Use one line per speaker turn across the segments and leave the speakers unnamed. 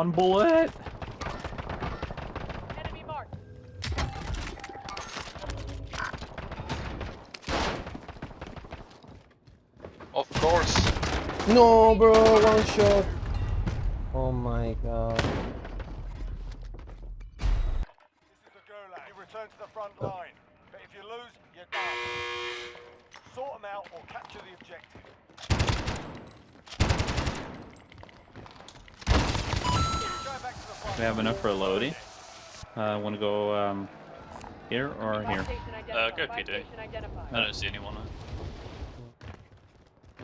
He's one bullet.
Enemy marked.
Of course.
No, bro, one shot. Oh my god.
This is the Gulag. You return to the front line. But if you lose, you're done. Sort them out or capture the objective. Going back to the front
We have enough for a loadie. Uh, want to go um, here or here?
station
Uh, go PD. I don't see anyone.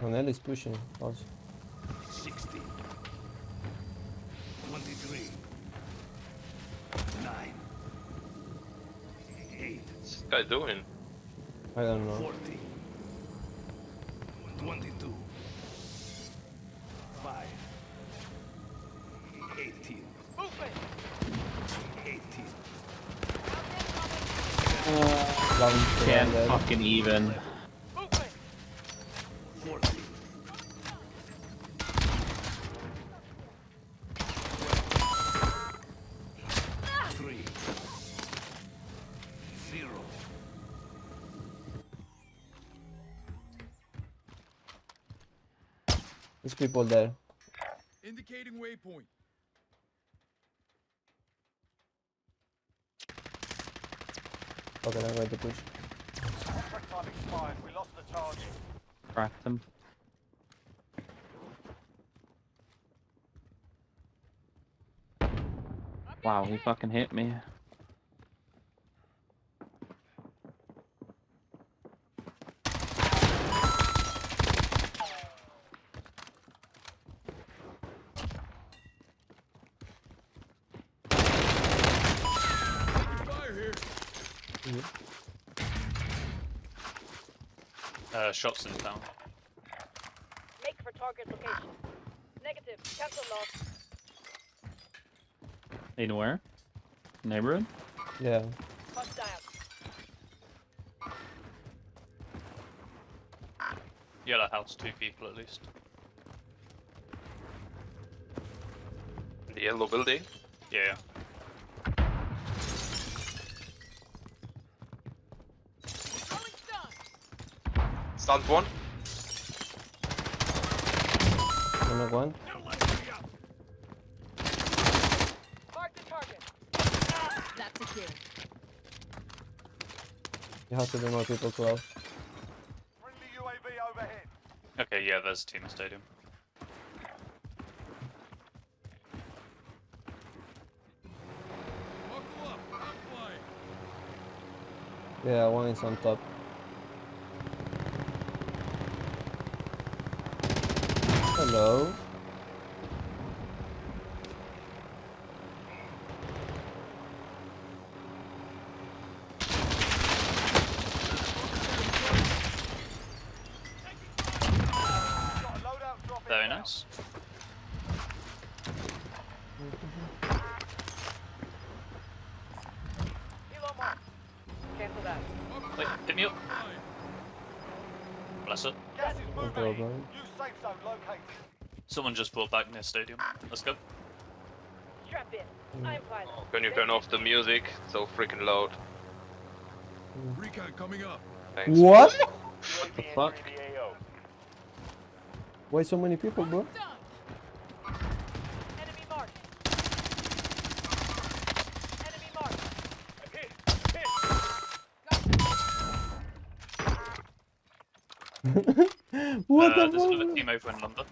Ronel is pushing us.
60. 23. 9. 8.
What's this guy doing?
I don't know.
40. 22.
Can't
there.
fucking even.
Movement.
40. Three. Zero.
There's people there.
Indicating waypoint.
Okay,
expired. We lost the target.
Cracked him. Wow, he fucking hit me.
Fire here.
Uh, shots in town.
Make for target location. Negative. Cancel loss.
Anywhere? Neighborhood?
Yeah.
Hostile.
Yellow house, two people at least.
The yellow building?
Yeah,
Stunned one?
One one.
Mark the target.
That's secure.
There has to be more people close.
Friendly UAV overhead.
Okay, yeah, there's a team in stadium.
Buckle up. I'm flying.
Yeah, one is on top. Hello.
Very nice. Wait, pick me up. Bless it. Someone just brought back near stadium. Let's go.
Strap in. Hmm. I'm pilot.
Oh, can you turn off the music? It's so freaking loud. Hmm.
Recon coming up.
Thanks.
What?
the
fuck?
Why so many people, bro?
Enemy marked. Enemy marked.
What
uh,
the
there's another team over in London.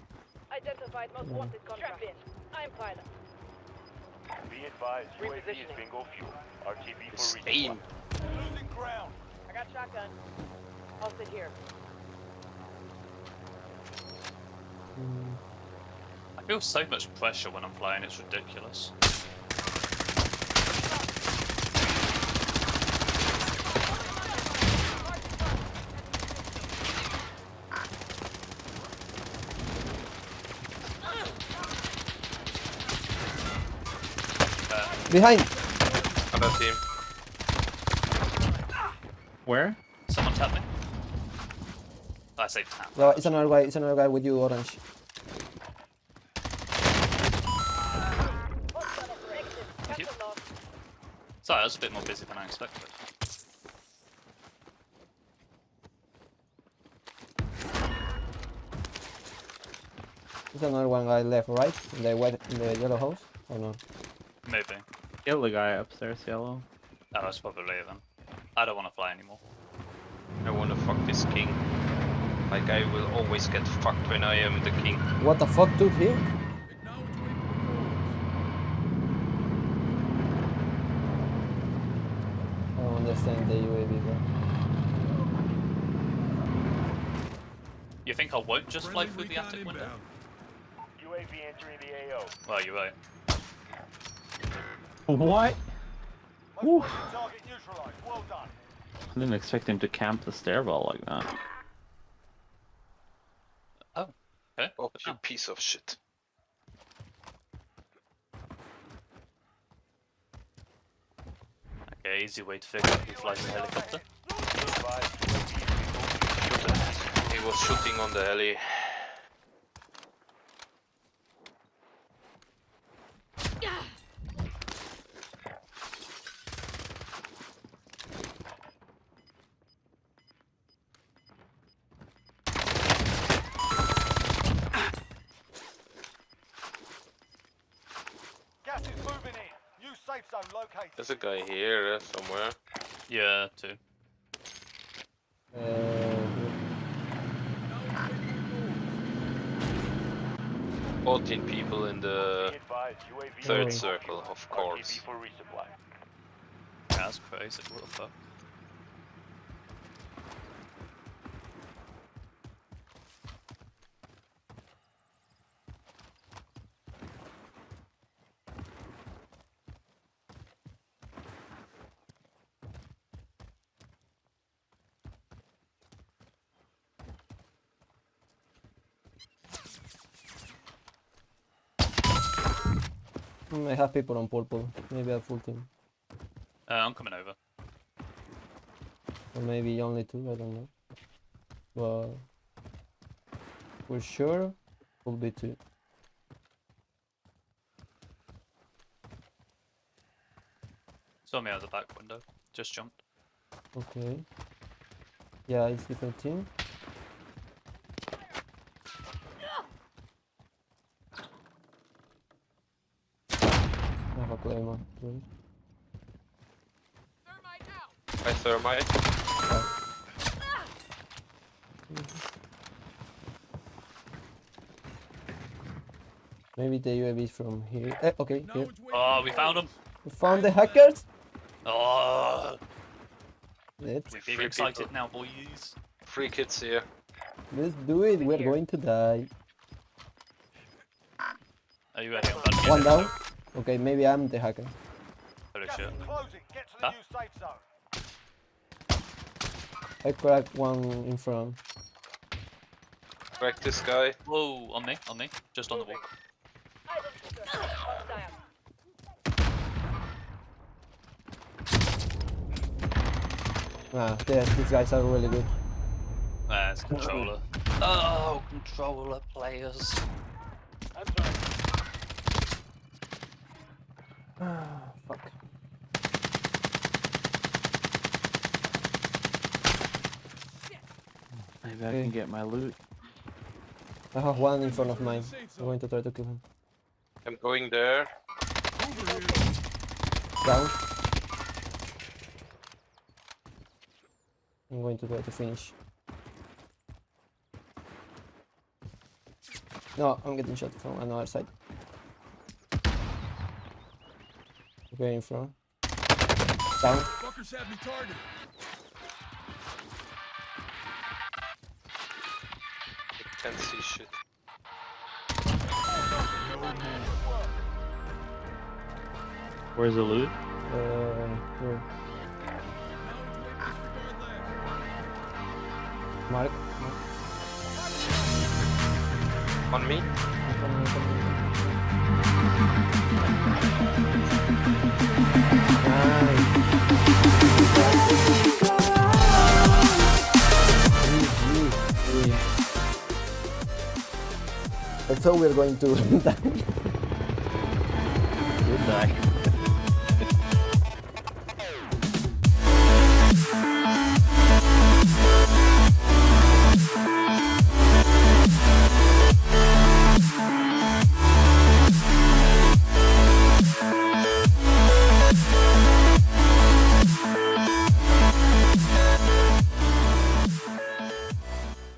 Identified most wanted contract. In. I'm pilot.
Be advised,
UAV is
bingo fuel. RTB
Spain.
Losing ground.
I got shotgun. I'll sit here.
I feel so much pressure when I'm flying, it's ridiculous.
Behind.
Other team.
Where?
Someone helping. me. Oh, I say tap.
No, it's another guy. It's another guy with you, orange. Thank you.
Sorry, I was a bit more busy than I expected.
There's another one guy left, right? In the, white, in the yellow house? Or no?
Maybe.
Kill the guy upstairs, yellow.
Oh, that's probably then. I don't want to fly anymore.
I wanna fuck this king. Like I will always get fucked when I am the king.
What the fuck, dude, here? I don't understand the UAV, bro.
You think I won't just fly through the attic window?
inbound.
UAV entering the AO.
Well, you're right.
What?
Most wanted target neutralized. Well done.
I didn't expect him to camp the stairwell like that. Oh.
Okay.
Oh, you
now.
piece of shit.
Okay, easy way to figure out who flies the helicopter.
He was shooting on the heli.
Located.
There's a guy here uh, somewhere.
Yeah, too.
Uh,
14 people in the
Be advised, UAV
third circle, of course.
for
that's crazy. What the fuck?
I have people on purple. Maybe a full team.
Uh, I'm coming over.
Or maybe only two, I don't know. But for sure will be two.
Saw me out the back window. Just jumped.
Okay. Yeah, it's different team. A claymore. too.
Hi, thermite.
Maybe the UAV is from here. Eh, okay, here.
Oh, we found him.
We found the hackers.
Oh,
Let's
we're
Free
excited
people.
now, boys.
Three kids here.
let's do it. We're going to die.
Are you ready? I'm about to get
One
in,
down.
So-
Okay, maybe I'm the hacker.
Holy
Gas
shit.
Get to the
Huh?
new safe zone.
I cracked one in front.
Crack this guy.
Whoa, on me, on me. Just on the wall.
Identity gun.
Ah, yeah, these guys are really good.
Uh, it's controller. Oh, controller players.
Ah, fuck.
Maybe I can get my loot.
I have one in front of mine. I'm going to try to kill him.
I'm going there.
Down. I'm going to try to finish. No, I'm getting shot from another side. Okay, in front. Down.
Fuckers have me targeted.
Can't see shit.
Where's the loot?
Uh, here.
Acknowledge waypoint required left.
Mark. Mark.
On me?
Thought we're going to.